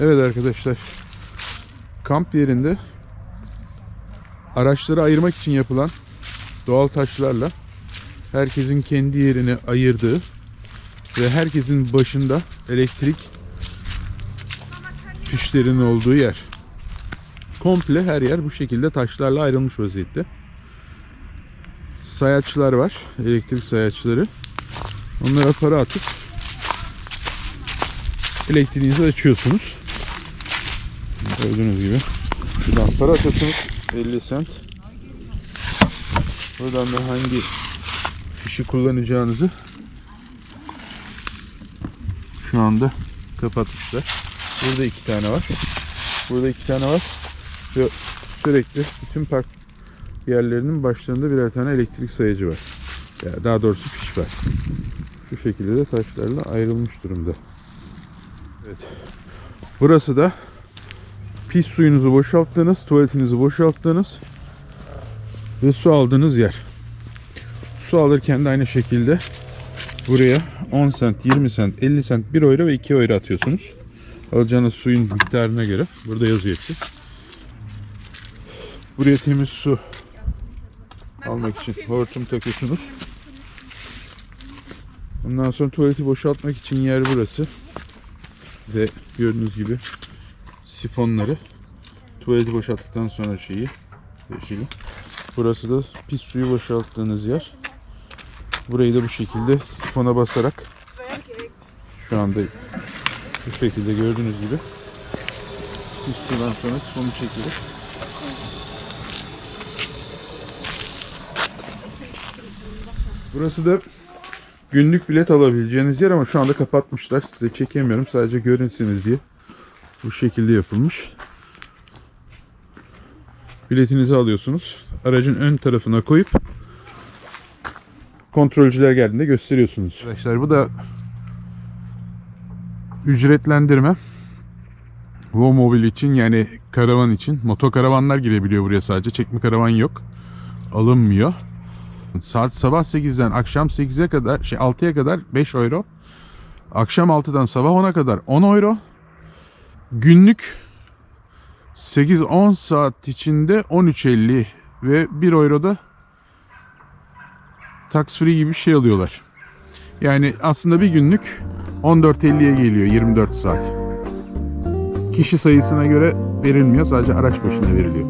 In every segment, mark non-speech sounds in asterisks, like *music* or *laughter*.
Evet arkadaşlar. Kamp yerinde araçları ayırmak için yapılan doğal taşlarla herkesin kendi yerini ayırdığı ve herkesin başında elektrik fişlerinin olduğu yer. Komple her yer bu şekilde taşlarla ayrılmış vaziyette. Sayaçlar var. Elektrik sayaçları. Onlara para atıp elektriğinizi açıyorsunuz. Gördüğünüz gibi. Şuradan para atıyorsunuz. 50 sent. Buradan da hangi fişi kullanacağınızı şu anda kapatmışlar. Burada iki tane var. Burada iki tane var. Ve sürekli bütün park yerlerinin başlarında birer tane elektrik sayacı var. Yani daha doğrusu fiş var. Şu şekilde de taşlarla ayrılmış durumda. Evet. Burası da pis suyunuzu boşalttığınız, tuvaletinizi boşalttığınız ve su aldığınız yer. Su alırken de aynı şekilde buraya 10 sent, 20 sent, 50 sent, 1 euro ve 2 euro atıyorsunuz. Alacağınız suyun miktarına göre. Burada yazıyor hepsi. Buraya temiz su almak için hortum takıyorsunuz. Ondan sonra tuvaleti boşaltmak için yer burası. Ve gördüğünüz gibi sifonları tuvaleti boşalttıktan sonra şeyi şeyi. Burası da pis suyu boşalttığınız yer. Burayı da bu şekilde sifona basarak şu anda bu şekilde gördüğünüz gibi pis sudan sonra sifonu çekilir. Burası da günlük bilet alabileceğiniz yer ama şu anda kapatmışlar. Size çekemiyorum sadece görünsünüz diye. Bu şekilde yapılmış. Biletinizi alıyorsunuz. Aracın ön tarafına koyup kontrolcüler geldiğinde gösteriyorsunuz. Arkadaşlar bu da ücretlendirme. Vomobil için yani karavan için. Motokaravanlar girebiliyor buraya sadece. Çekme karavan yok. Alınmıyor. Saat sabah 8'den akşam 8'e kadar şey 6'ya kadar 5 euro. Akşam 6'dan sabah 10'a kadar 10 euro. Günlük 8-10 saat içinde 13.50 ve 1 euro da tax free gibi bir şey alıyorlar. Yani aslında bir günlük 14.50'ye geliyor 24 saat. Kişi sayısına göre verilmiyor sadece araç başına veriliyor.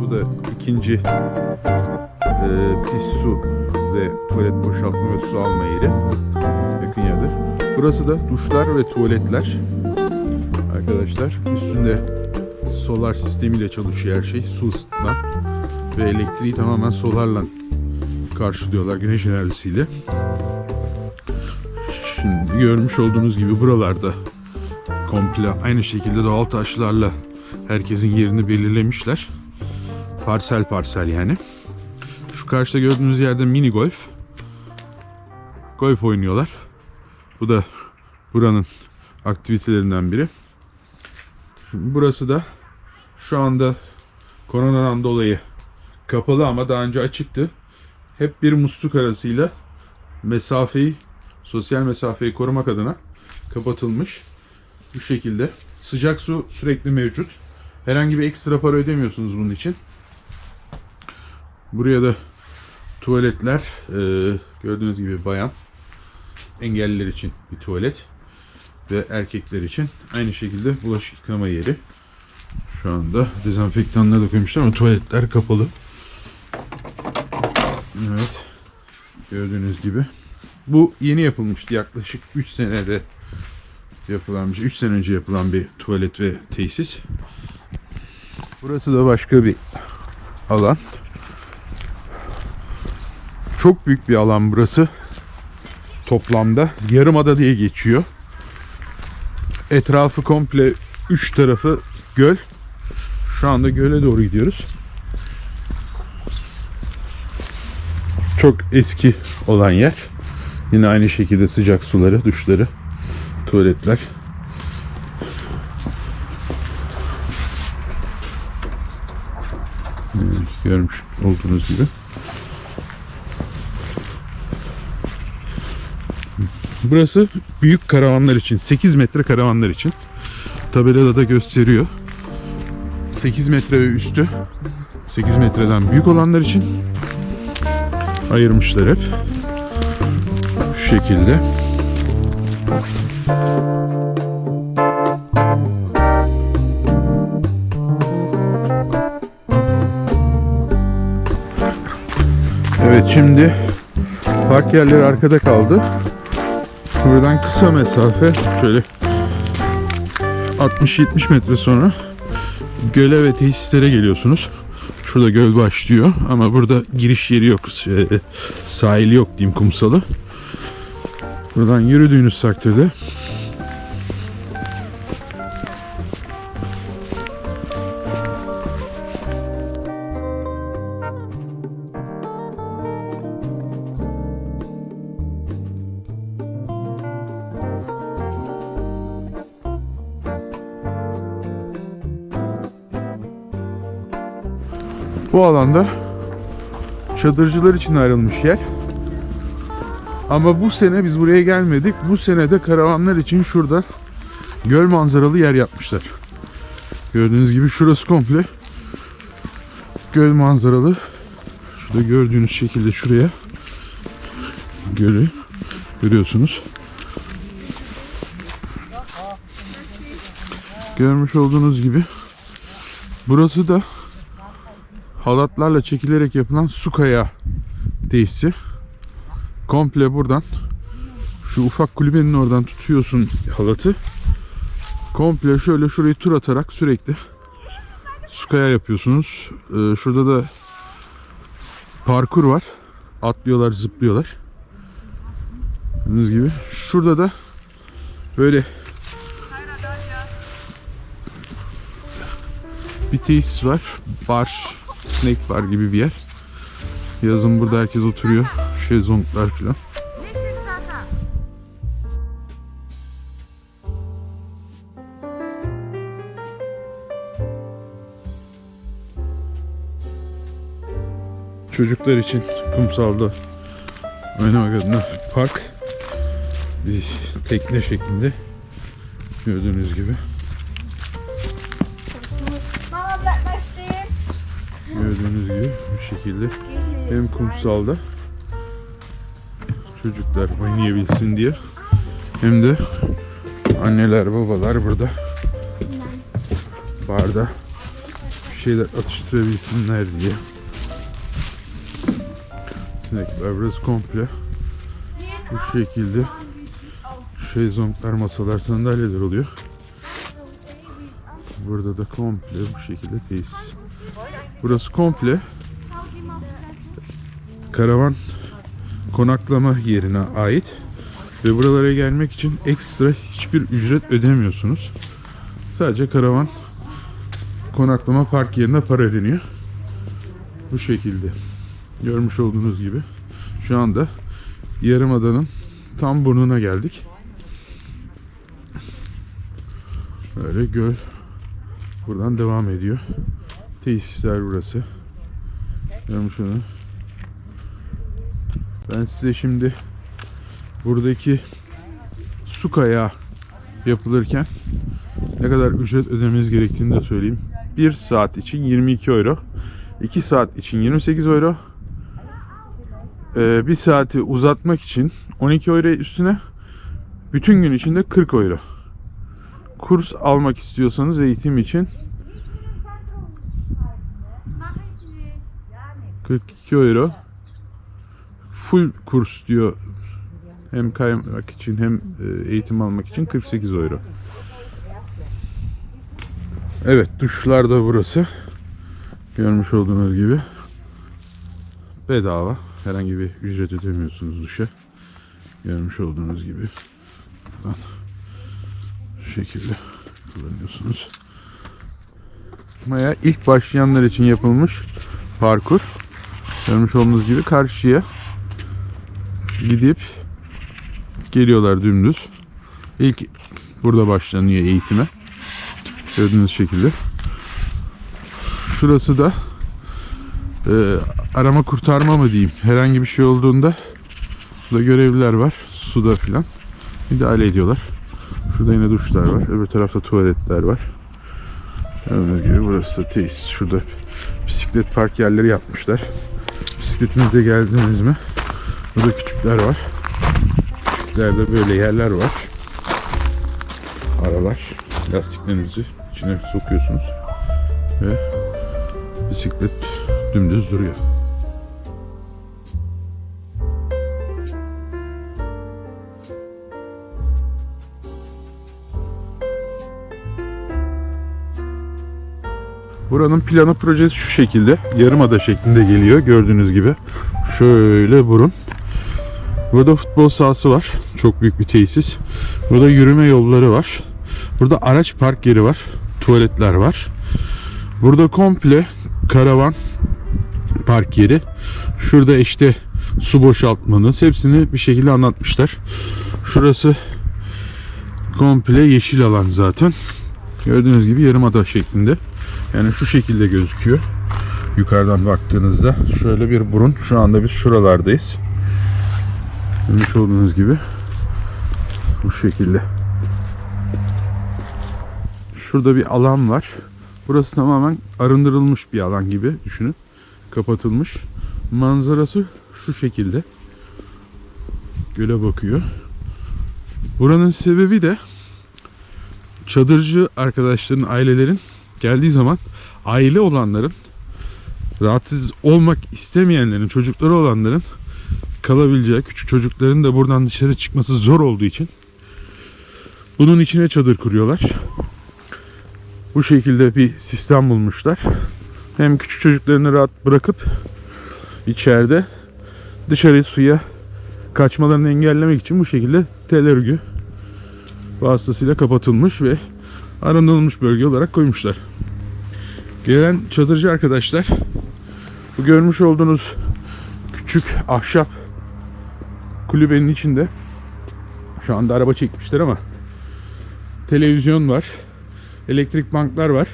Bu da ikinci e, pis su ve tuvalet boşaltma ve su alma yeri. Yakın yerdir. Burası da duşlar ve tuvaletler. Arkadaşlar üstünde solar sistemiyle çalışıyor her şey. Su ısıtma ve elektriği tamamen solarla karşılıyorlar güneş enerjisiyle. Şimdi görmüş olduğunuz gibi buralarda komple aynı şekilde doğal taşlarla herkesin yerini belirlemişler. Parsel parsel yani. Karşıda gördüğünüz yerde mini golf. Golf oynuyorlar. Bu da buranın aktivitelerinden biri. Şimdi burası da şu anda koronadan dolayı kapalı ama daha önce açıktı. Hep bir musluk arasıyla mesafeyi, sosyal mesafeyi korumak adına kapatılmış. Bu şekilde. Sıcak su sürekli mevcut. Herhangi bir ekstra para ödemiyorsunuz bunun için. Buraya da tuvaletler e, gördüğünüz gibi bayan engelliler için bir tuvalet ve erkekler için aynı şekilde bulaşık yıkama yeri. Şu anda dezenfektanları da koymuşlar ama tuvaletler kapalı. Evet. Gördüğünüz gibi. Bu yeni yapılmıştı yaklaşık 3 senede yapılan bir şey. 3 sene önce yapılan bir tuvalet ve tesis. Burası da başka bir alan. Çok büyük bir alan burası. Toplamda Yarımada diye geçiyor. Etrafı komple 3 tarafı göl. Şu anda göle doğru gidiyoruz. Çok eski olan yer. Yine aynı şekilde sıcak suları, duşları, tuvaletler. Görmüş olduğunuz gibi. Burası büyük karavanlar için. 8 metre karavanlar için. Tabelada da gösteriyor. 8 metre ve üstü 8 metreden büyük olanlar için ayırmışlar hep. Şu şekilde. Evet şimdi park yerleri arkada kaldı. Buradan kısa mesafe şöyle 60-70 metre sonra göle ve tesislere geliyorsunuz. Şurada göl başlıyor ama burada giriş yeri yok. Şey, Sahili yok diyeyim kumsalı. Buradan yürüdüğünüz takdirde Bu alanda çadırcılar için ayrılmış yer. Ama bu sene biz buraya gelmedik. Bu sene de karavanlar için şurada göl manzaralı yer yapmışlar. Gördüğünüz gibi şurası komple göl manzaralı. Şurada gördüğünüz şekilde şuraya gölü görüyorsunuz. Görmüş olduğunuz gibi burası da halatlarla çekilerek yapılan su kayağı tesisi. Komple buradan şu ufak kulübenin oradan tutuyorsun halatı. Komple şöyle şurayı tur atarak sürekli su kayağı yapıyorsunuz. Ee, şurada da parkur var. Atlıyorlar, zıplıyorlar. Gördüğünüz gibi. Şurada da böyle bir tesis var. Bar, snack bar gibi bir yer. Yazın burada herkes oturuyor. Şezlonglar falan. Çocuklar için kumsalda oynamak adına park. Bir tekne şeklinde. Gördüğünüz gibi. Gördüğünüz gibi bu şekilde hem kumsalda çocuklar oynayabilsin diye hem de anneler babalar burada barda bir şeyler atıştırabilsinler diye. Sinekler burası komple bu şekilde şezlonglar, masalar, sandalyeler oluyor. Burada da komple bu şekilde tesis. Burası komple karavan konaklama yerine ait ve buralara gelmek için ekstra hiçbir ücret ödemiyorsunuz. Sadece karavan konaklama park yerine para ödeniyor. Bu şekilde. Görmüş olduğunuz gibi şu anda Yarımada'nın tam burnuna geldik. Böyle göl buradan devam ediyor. Tesisler burası. Görmüş onu. Ben size şimdi buradaki su kayağı yapılırken ne kadar ücret ödemeniz gerektiğini de söyleyeyim. 1 saat için 22 euro. 2 saat için 28 euro. Ee, bir saati uzatmak için 12 euro üstüne bütün gün içinde 40 euro. Kurs almak istiyorsanız eğitim için 42 euro. Full kurs diyor. Hem kaymak için hem e, eğitim almak için 48 euro. Evet duşlar da burası. Görmüş olduğunuz gibi. Bedava. Herhangi bir ücret ödemiyorsunuz duşa. Görmüş olduğunuz gibi. Buradan şu şekilde kullanıyorsunuz. Maya ilk başlayanlar için yapılmış parkur. Görmüş olduğunuz gibi karşıya gidip geliyorlar dümdüz. İlk burada başlanıyor eğitime. Gördüğünüz şekilde. Şurası da e, arama kurtarma mı diyeyim. Herhangi bir şey olduğunda burada görevliler var. Suda filan. müdahale ediyorlar. Şurada yine duşlar var. Öbür tarafta tuvaletler var. Gördüğünüz gibi burası da tesis. Şurada bisiklet park yerleri yapmışlar. Bisikletinizle geldiniz mi? Burada küçükler var. Küçüklerde böyle yerler var. Aralar. Lastiklerinizi içine sokuyorsunuz. Ve bisiklet dümdüz duruyor. Buranın planı projesi şu şekilde. Yarımada şeklinde geliyor gördüğünüz gibi. Şöyle burun. Burada futbol sahası var. Çok büyük bir tesis. Burada yürüme yolları var. Burada araç park yeri var. Tuvaletler var. Burada komple karavan park yeri. Şurada işte su boşaltmanız hepsini bir şekilde anlatmışlar. Şurası komple yeşil alan zaten. Gördüğünüz gibi yarımada şeklinde. Yani şu şekilde gözüküyor. Yukarıdan baktığınızda şöyle bir burun. Şu anda biz şuralardayız. Görmüş olduğunuz gibi bu şekilde. Şurada bir alan var. Burası tamamen arındırılmış bir alan gibi düşünün. Kapatılmış. Manzarası şu şekilde. Göle bakıyor. Buranın sebebi de çadırcı arkadaşların, ailelerin geldiği zaman aile olanların rahatsız olmak istemeyenlerin, çocukları olanların kalabileceği, küçük çocukların da buradan dışarı çıkması zor olduğu için bunun içine çadır kuruyorlar. Bu şekilde bir sistem bulmuşlar. Hem küçük çocuklarını rahat bırakıp içeride dışarı suya kaçmalarını engellemek için bu şekilde tel örgü vasıtasıyla kapatılmış ve arındırılmış bölge olarak koymuşlar. Gelen çadırcı arkadaşlar bu görmüş olduğunuz küçük ahşap kulübenin içinde şu anda araba çekmişler ama televizyon var. Elektrik banklar var.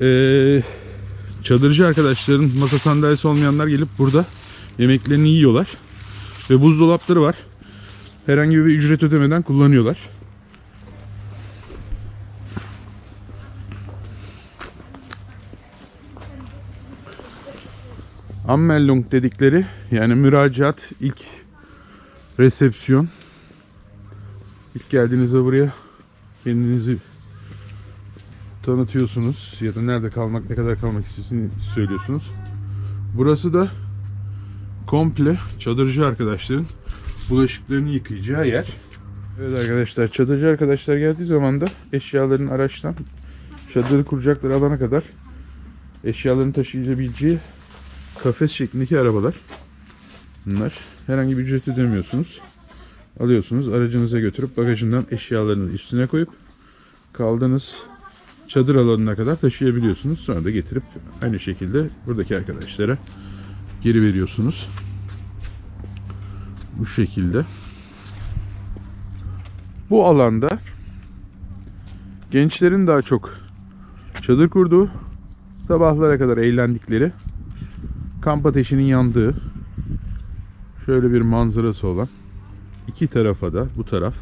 Ee, çadırcı arkadaşların masa sandalyesi olmayanlar gelip burada yemeklerini yiyorlar. Ve buzdolapları var. Herhangi bir ücret ödemeden kullanıyorlar. Anmeldung dedikleri yani müracaat ilk resepsiyon ilk geldiğinizde buraya kendinizi tanıtıyorsunuz ya da nerede kalmak ne kadar kalmak istediğini söylüyorsunuz. Burası da komple çadırcı arkadaşların bulaşıklarını yıkayacağı yer. Evet arkadaşlar çadırcı arkadaşlar geldiği zaman da eşyaların araçtan çadırı kuracakları alana kadar eşyalarını taşıyabileceği kafes şeklindeki arabalar. Bunlar. Herhangi bir ücret ödemiyorsunuz. Alıyorsunuz aracınıza götürüp bagajından eşyalarınızı üstüne koyup kaldığınız çadır alanına kadar taşıyabiliyorsunuz. Sonra da getirip aynı şekilde buradaki arkadaşlara geri veriyorsunuz. Bu şekilde. Bu alanda gençlerin daha çok çadır kurduğu, sabahlara kadar eğlendikleri, kamp ateşinin yandığı şöyle bir manzarası olan iki tarafa da bu taraf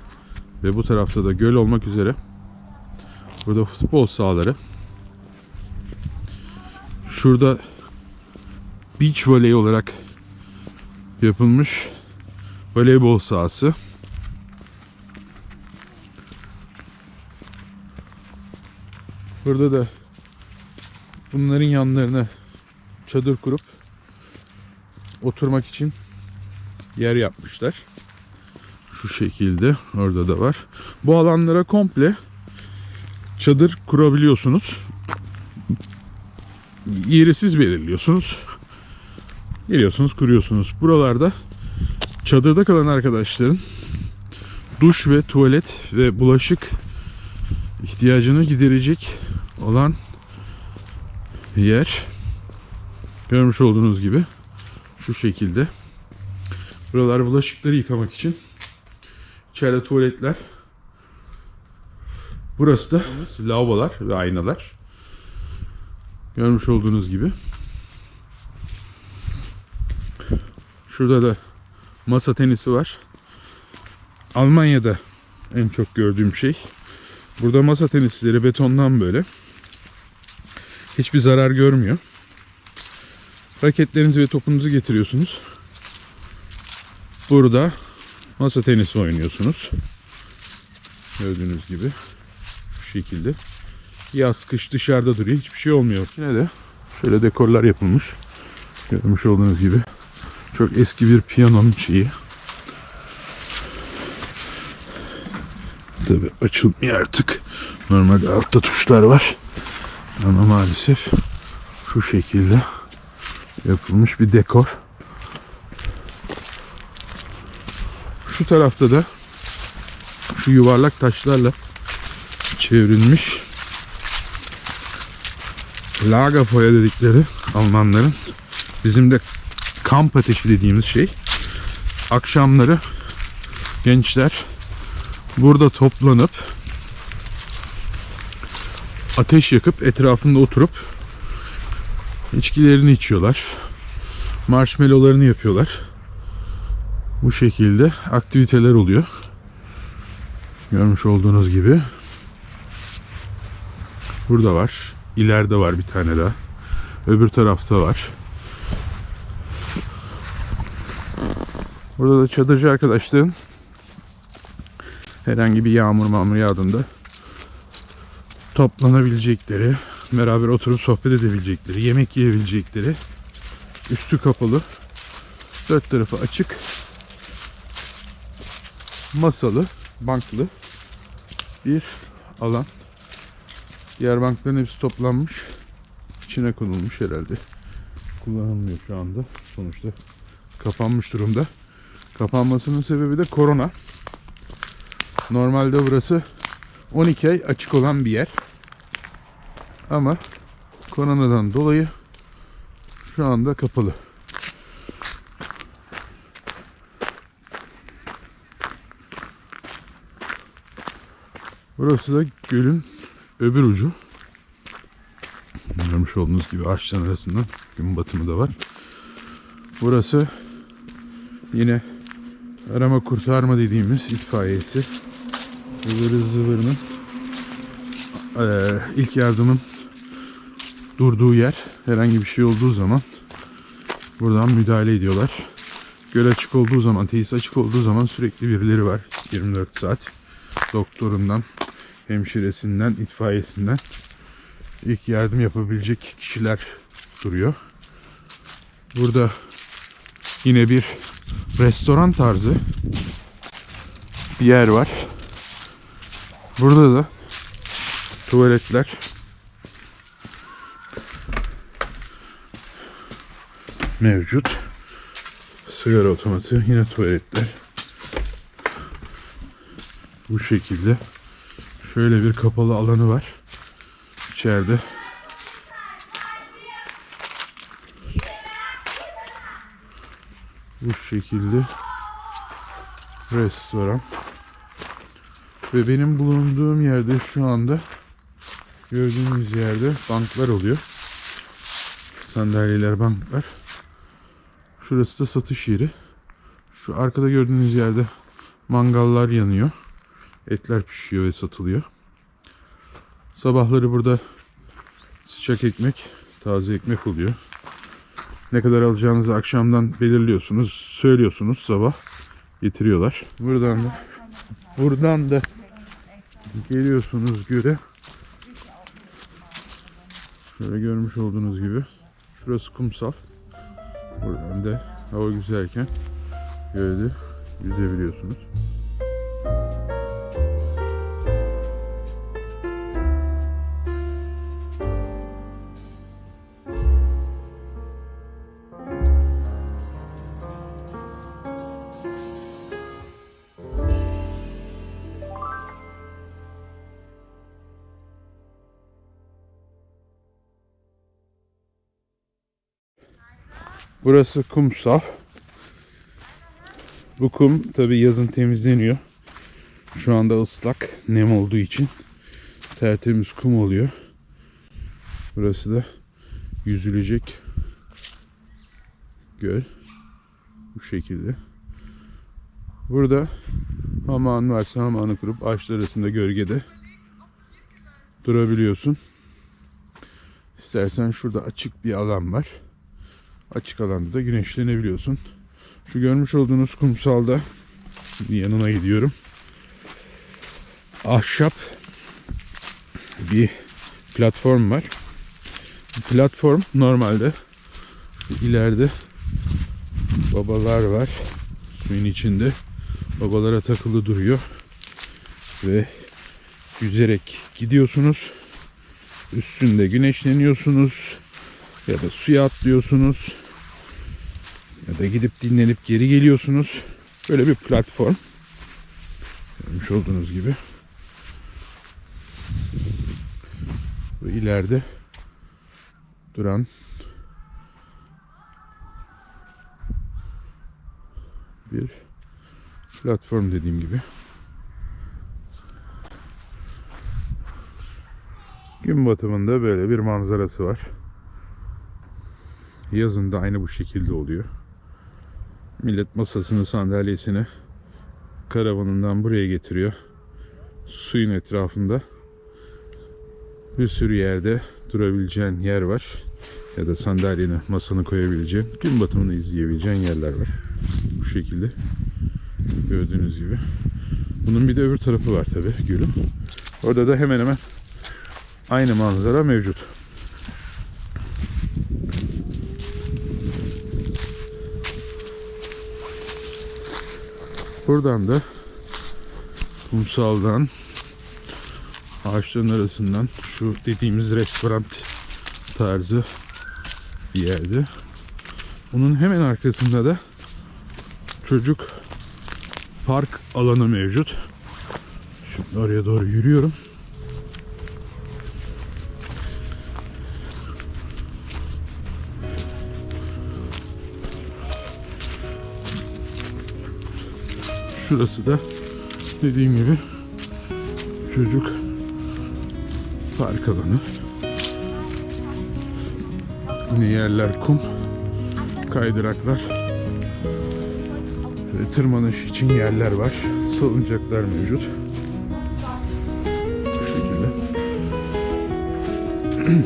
ve bu tarafta da göl olmak üzere burada futbol sahaları. Şurada beach voley olarak yapılmış voleybol sahası. Burada da bunların yanlarına çadır kurup oturmak için yer yapmışlar. Şu şekilde orada da var. Bu alanlara komple çadır kurabiliyorsunuz. Yeri siz belirliyorsunuz. Geliyorsunuz kuruyorsunuz. Buralarda çadırda kalan arkadaşların duş ve tuvalet ve bulaşık ihtiyacını giderecek olan yer. Görmüş olduğunuz gibi şu şekilde. Buralar bulaşıkları yıkamak için. İçeride tuvaletler. Burası da lavabolar ve aynalar. Görmüş olduğunuz gibi. Şurada da masa tenisi var. Almanya'da en çok gördüğüm şey. Burada masa tenisleri betondan böyle. Hiçbir zarar görmüyor. Raketlerinizi ve topunuzu getiriyorsunuz. Burada masa tenisi oynuyorsunuz. Gördüğünüz gibi şu şekilde. Yaz kış dışarıda duruyor. Hiçbir şey olmuyor. Yine de şöyle dekorlar yapılmış. Görmüş olduğunuz gibi. Çok eski bir piyanonun şeyi. Tabi açılmıyor artık. Normalde altta tuşlar var. Ama maalesef şu şekilde yapılmış bir dekor. Şu tarafta da şu yuvarlak taşlarla çevrilmiş Lagerfeuer dedikleri Almanların bizim de kamp ateşi dediğimiz şey. Akşamları gençler burada toplanıp ateş yakıp etrafında oturup içkilerini içiyorlar. Marshmallowlarını yapıyorlar. Bu şekilde aktiviteler oluyor. Görmüş olduğunuz gibi. Burada var. İleride var bir tane daha. Öbür tarafta var. Burada da çadırcı arkadaşların herhangi bir yağmur mağmur yağdığında toplanabilecekleri, beraber oturup sohbet edebilecekleri, yemek yiyebilecekleri, üstü kapalı, dört tarafı açık, masalı, banklı bir alan. Diğer bankların hepsi toplanmış. içine konulmuş herhalde. Kullanılmıyor şu anda. Sonuçta kapanmış durumda. Kapanmasının sebebi de korona. Normalde burası 12 ay açık olan bir yer. Ama koronadan dolayı şu anda kapalı. Burası da gölün öbür ucu. Görmüş olduğunuz gibi ağaçların arasından gün batımı da var. Burası yine arama kurtarma dediğimiz itfaiyesi. Zıvırı zıvırının ilk yardımın durduğu yer. Herhangi bir şey olduğu zaman buradan müdahale ediyorlar. Göl açık olduğu zaman, tesis açık olduğu zaman sürekli birileri var. 24 saat. Doktorundan, hemşiresinden, itfaiyesinden ilk yardım yapabilecek kişiler duruyor. Burada yine bir restoran tarzı bir yer var. Burada da tuvaletler mevcut. Sigara otomatı, yine tuvaletler. Bu şekilde. Şöyle bir kapalı alanı var. İçeride. Bu şekilde restoran. Ve benim bulunduğum yerde şu anda gördüğünüz yerde banklar oluyor. Sandalyeler, banklar. Şurası da satış yeri. Şu arkada gördüğünüz yerde mangallar yanıyor. Etler pişiyor ve satılıyor. Sabahları burada sıcak ekmek, taze ekmek oluyor. Ne kadar alacağınızı akşamdan belirliyorsunuz, söylüyorsunuz sabah getiriyorlar. Buradan da buradan da geliyorsunuz göre. Şöyle görmüş olduğunuz gibi. Şurası kumsal. Buradan da hava güzelken gölde yüzebiliyorsunuz. Burası kumsal. Bu kum tabi yazın temizleniyor. Şu anda ıslak, nem olduğu için tertemiz kum oluyor. Burası da yüzülecek göl. Bu şekilde. Burada hamağın varsa hamağını kurup ağaçlar arasında gölgede durabiliyorsun. İstersen şurada açık bir alan var. Açık alanda da güneşlenebiliyorsun. Şu görmüş olduğunuz kumsalda yanına gidiyorum. Ahşap bir platform var. Platform normalde ileride babalar var. Suyun içinde babalara takılı duruyor. Ve yüzerek gidiyorsunuz. Üstünde güneşleniyorsunuz. Ya da suya atlıyorsunuz. Ya da gidip dinlenip geri geliyorsunuz. Böyle bir platform. Görmüş olduğunuz gibi. Ve ileride duran bir platform dediğim gibi. Gün batımında böyle bir manzarası var. Yazın da aynı bu şekilde oluyor. Millet masasını, sandalyesini karavanından buraya getiriyor. Suyun etrafında bir sürü yerde durabileceğin yer var. Ya da sandalyeni, masanı koyabileceğin, gün batımını izleyebileceğin yerler var. Bu şekilde. Gördüğünüz gibi. Bunun bir de öbür tarafı var tabi gölün. Orada da hemen hemen aynı manzara mevcut. Buradan da kumsaldan ağaçların arasından şu dediğimiz restoran tarzı bir yerde. Bunun hemen arkasında da çocuk park alanı mevcut. Şimdi oraya doğru yürüyorum. Şurası da dediğim gibi çocuk park alanı. Yine yerler kum, kaydıraklar ve tırmanış için yerler var. Salıncaklar mevcut. Bu şekilde.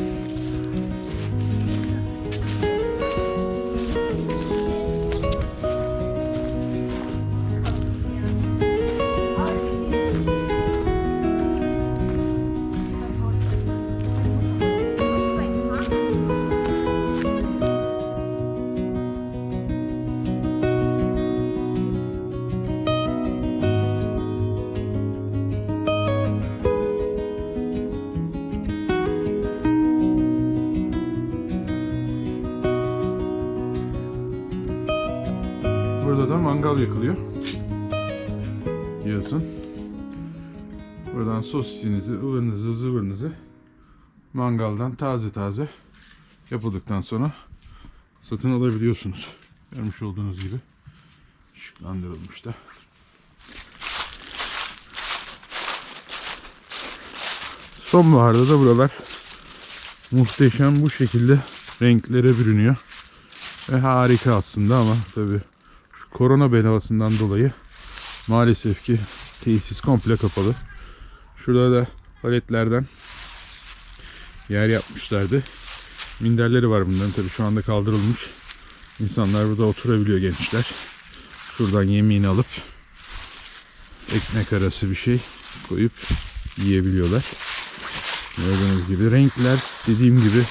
*clears throat* mangal yakılıyor. Yazın. Buradan sosisinizi, ıvırınızı, zıvırınızı mangaldan taze taze yapıldıktan sonra satın alabiliyorsunuz. Görmüş olduğunuz gibi ışıklandırılmış da. Sonbaharda da buralar muhteşem bu şekilde renklere bürünüyor. Ve harika aslında ama tabi şu korona belasından dolayı maalesef ki tesis komple kapalı. Şurada da paletlerden yer yapmışlardı. Minderleri var bunların tabi şu anda kaldırılmış. İnsanlar burada oturabiliyor gençler. Şuradan yemeğini alıp ekmek arası bir şey koyup yiyebiliyorlar. Gördüğünüz gibi renkler dediğim gibi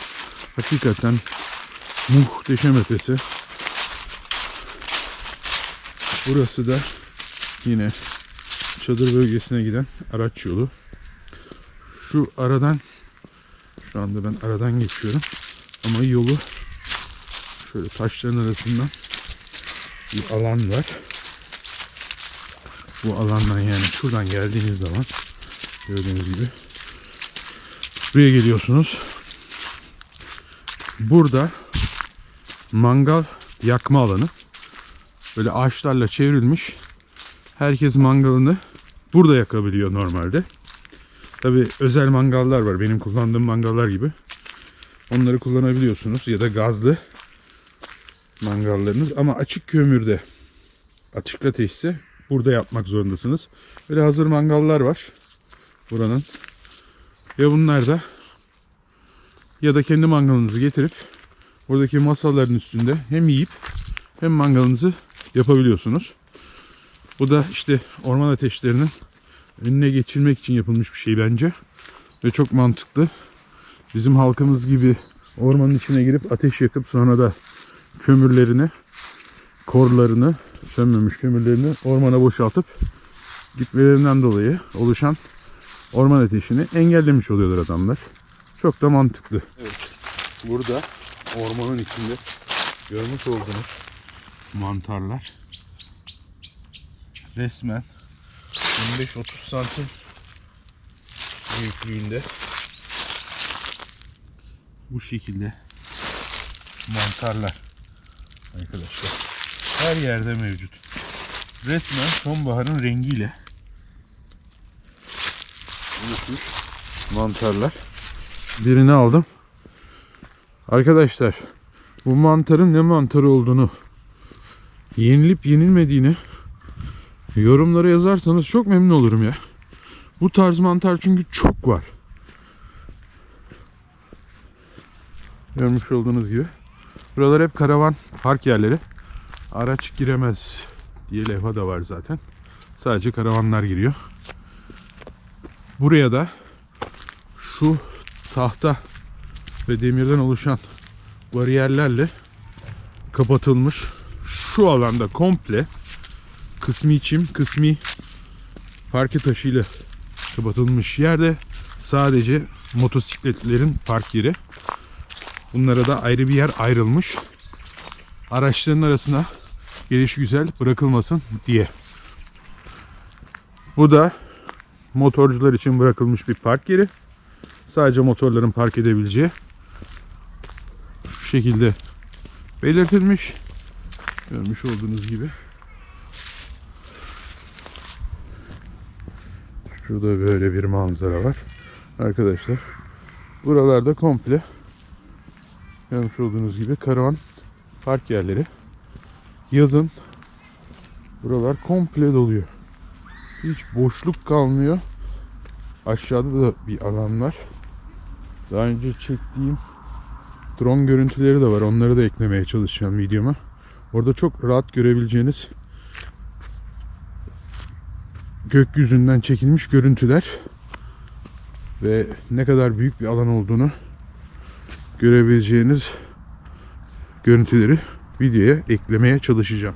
hakikaten muhteşem ötesi. Burası da yine çadır bölgesine giden araç yolu. Şu aradan şu anda ben aradan geçiyorum. Ama yolu şöyle taşların arasından bir alan var. Bu alandan yani şuradan geldiğiniz zaman gördüğünüz gibi buraya geliyorsunuz. Burada mangal yakma alanı. Böyle ağaçlarla çevrilmiş. Herkes mangalını burada yakabiliyor normalde. Tabi özel mangallar var. Benim kullandığım mangallar gibi. Onları kullanabiliyorsunuz ya da gazlı mangallarınız ama açık kömürde açık ateşse burada yapmak zorundasınız. Böyle hazır mangallar var buranın. Ve bunlar da ya da kendi mangalınızı getirip buradaki masaların üstünde hem yiyip hem mangalınızı yapabiliyorsunuz. Bu da işte orman ateşlerinin önüne geçilmek için yapılmış bir şey bence. Ve çok mantıklı. Bizim halkımız gibi ormanın içine girip ateş yakıp sonra da kömürlerini, korlarını, sönmemiş kömürlerini ormana boşaltıp gitmelerinden dolayı oluşan orman ateşini engellemiş oluyorlar adamlar. Çok da mantıklı. Evet. Burada ormanın içinde görmüş olduğunuz mantarlar resmen 25-30 santim büyüklüğünde bu şekilde mantarlar arkadaşlar her yerde mevcut. Resmen sonbaharın rengiyle mantarlar. Birini aldım. Arkadaşlar bu mantarın ne mantarı olduğunu yenilip yenilmediğini yorumlara yazarsanız çok memnun olurum ya. Bu tarz mantar çünkü çok var. Görmüş olduğunuz gibi. Buralar hep karavan park yerleri. Araç giremez diye levha da var zaten. Sadece karavanlar giriyor. Buraya da şu tahta ve demirden oluşan bariyerlerle kapatılmış şu alanda komple kısmi çim, kısmi parke taşıyla kapatılmış yerde sadece motosikletlerin park yeri. Bunlara da ayrı bir yer ayrılmış. Araçların arasına geliş güzel bırakılmasın diye. Bu da motorcular için bırakılmış bir park yeri. Sadece motorların park edebileceği şu şekilde belirtilmiş. Görmüş olduğunuz gibi. Şurada böyle bir manzara var. Arkadaşlar buralarda komple görmüş olduğunuz gibi karavan park yerleri. Yazın buralar komple doluyor. Hiç boşluk kalmıyor. Aşağıda da bir alan var. Daha önce çektiğim drone görüntüleri de var. Onları da eklemeye çalışacağım videoma. Orada çok rahat görebileceğiniz gökyüzünden çekilmiş görüntüler ve ne kadar büyük bir alan olduğunu görebileceğiniz görüntüleri videoya eklemeye çalışacağım.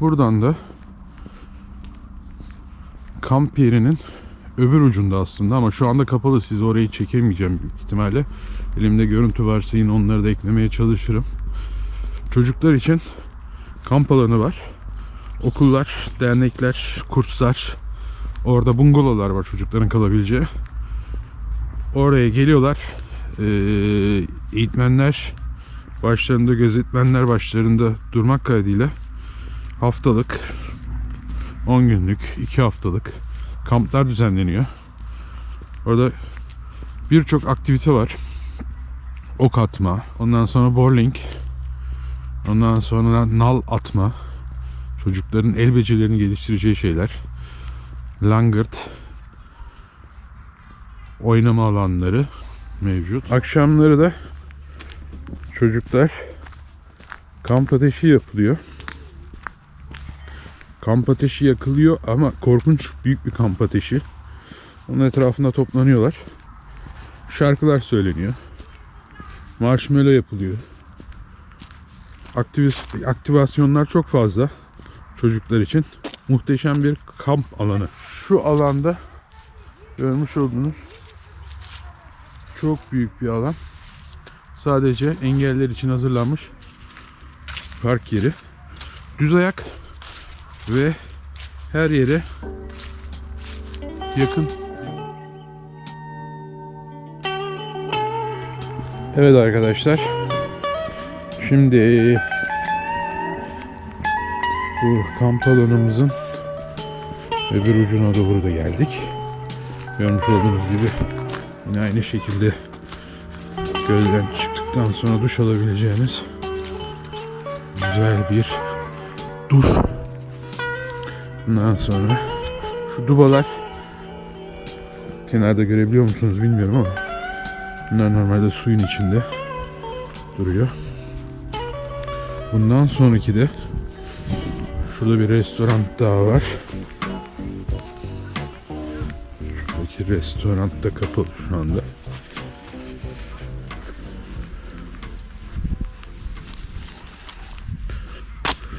Buradan da kamp yerinin öbür ucunda aslında ama şu anda kapalı siz orayı çekemeyeceğim büyük ihtimalle. Elimde görüntü varsa yine onları da eklemeye çalışırım. Çocuklar için kamp alanı var. Okullar, dernekler, kurslar. Orada bungalovlar var çocukların kalabileceği. Oraya geliyorlar. Ee, eğitmenler başlarında, gözetmenler başlarında durmak kaydıyla haftalık 10 günlük, 2 haftalık kamplar düzenleniyor. Orada birçok aktivite var. Ok atma, ondan sonra bowling, ondan sonra nal atma, çocukların el becerilerini geliştireceği şeyler, langırt, oynama alanları mevcut. Akşamları da çocuklar kamp ateşi yapılıyor. Kamp ateşi yakılıyor ama korkunç büyük bir kamp ateşi. Onun etrafında toplanıyorlar. Şarkılar söyleniyor. Marshmallow yapılıyor. Aktivist, aktivasyonlar çok fazla çocuklar için. Muhteşem bir kamp alanı. Şu alanda görmüş olduğunuz çok büyük bir alan. Sadece engeller için hazırlanmış park yeri. Düz ayak ve her yere yakın. Evet arkadaşlar. Şimdi bu kamp alanımızın öbür ucuna doğru da geldik. Görmüş olduğunuz gibi yine aynı şekilde gölden çıktıktan sonra duş alabileceğiniz Güzel bir duş. Ondan sonra şu dubalar kenarda görebiliyor musunuz bilmiyorum ama bunlar normalde suyun içinde duruyor. Bundan sonraki de şurada bir restoran daha var. Şuradaki restoran da kapalı şu anda.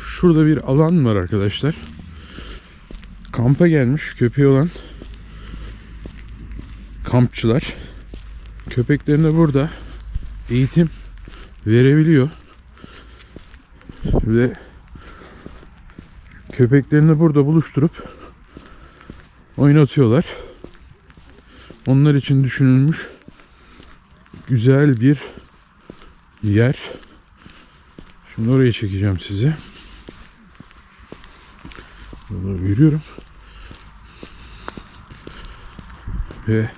Şurada bir alan var arkadaşlar. Kampa gelmiş köpeği olan kampçılar köpeklerine burada eğitim verebiliyor. Ve köpeklerini burada buluşturup oynatıyorlar. Onlar için düşünülmüş güzel bir yer. Şimdi oraya çekeceğim sizi. Yürüyorum. Ve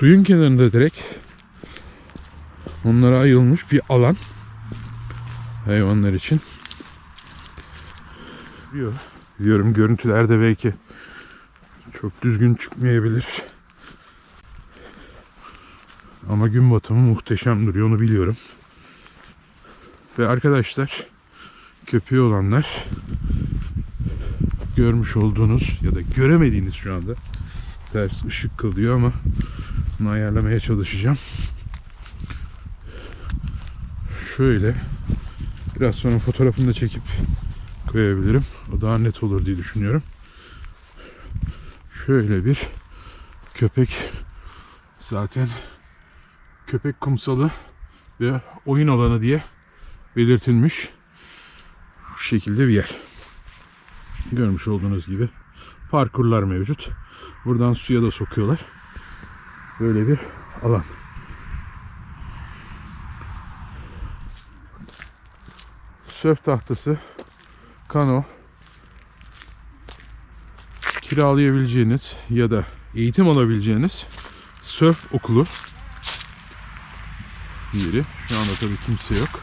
suyun kenarında direkt onlara ayrılmış bir alan hayvanlar için. Diyor. Diyorum görüntülerde belki çok düzgün çıkmayabilir. Ama gün batımı muhteşem duruyor onu biliyorum. Ve arkadaşlar köpeği olanlar görmüş olduğunuz ya da göremediğiniz şu anda ters ışık kılıyor ama bunu ayarlamaya çalışacağım. Şöyle biraz sonra fotoğrafını da çekip koyabilirim. O daha net olur diye düşünüyorum. Şöyle bir köpek zaten köpek kumsalı ve oyun alanı diye belirtilmiş. Şu şekilde bir yer. Görmüş olduğunuz gibi parkurlar mevcut. Buradan suya da sokuyorlar. Böyle bir alan. Sörf tahtası, kano, kiralayabileceğiniz ya da eğitim alabileceğiniz sörf okulu yeri. Şu anda tabii kimse yok.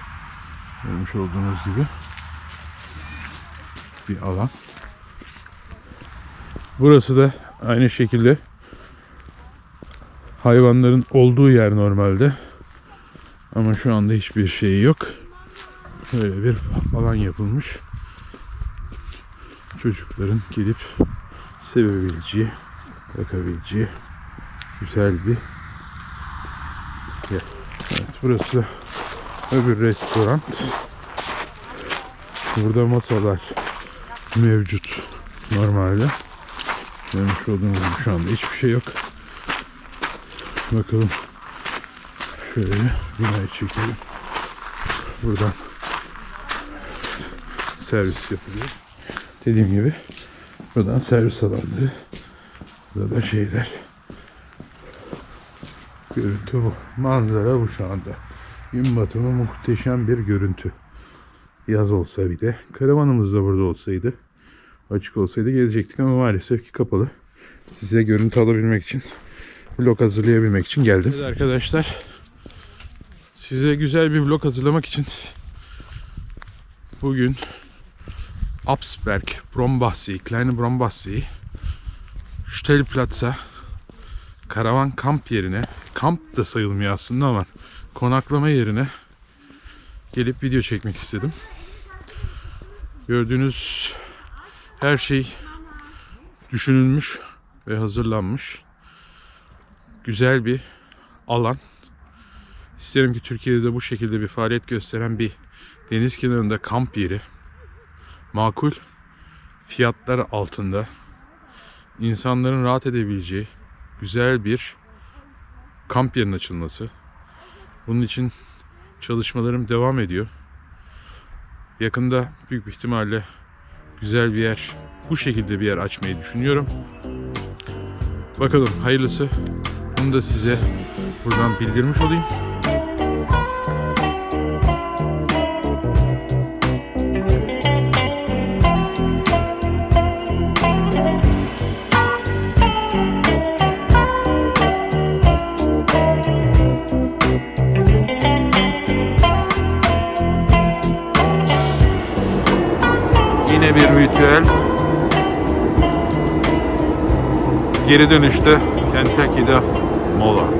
Görmüş olduğunuz gibi bir alan. Burası da aynı şekilde hayvanların olduğu yer normalde. Ama şu anda hiçbir şey yok. Böyle bir alan yapılmış. Çocukların gelip sevebileceği, bakabileceği güzel bir yer. Evet, burası öbür restoran. Burada masalar mevcut normalde. Görmüş olduğunuz gibi şu anda hiçbir şey yok. Bakalım. Şöyle binayı çekelim. Buradan servis yapılıyor. Dediğim gibi buradan servis alanları. Burada da şeyler. Görüntü bu. Manzara bu şu anda. Gün batımı muhteşem bir görüntü. Yaz olsa bir de. Karavanımız da burada olsaydı. Açık olsaydı gelecektik ama maalesef ki kapalı. Size görüntü alabilmek için vlog hazırlayabilmek için geldim. Evet arkadaşlar. Size güzel bir vlog hazırlamak için bugün Absberg, Brombachsee, Kleine Brombachsee, Stellplatz'a karavan kamp yerine, kamp da sayılmıyor aslında ama konaklama yerine gelip video çekmek istedim. Gördüğünüz her şey düşünülmüş ve hazırlanmış. Güzel bir alan. İsterim ki Türkiye'de de bu şekilde bir faaliyet gösteren bir deniz kenarında kamp yeri makul fiyatlar altında insanların rahat edebileceği güzel bir kamp yerinin açılması. Bunun için çalışmalarım devam ediyor. Yakında büyük bir ihtimalle güzel bir yer, bu şekilde bir yer açmayı düşünüyorum. Bakalım hayırlısı. Bunu da size buradan bildirmiş olayım. bir ritüel. Geri dönüşte Kentucky'de mola.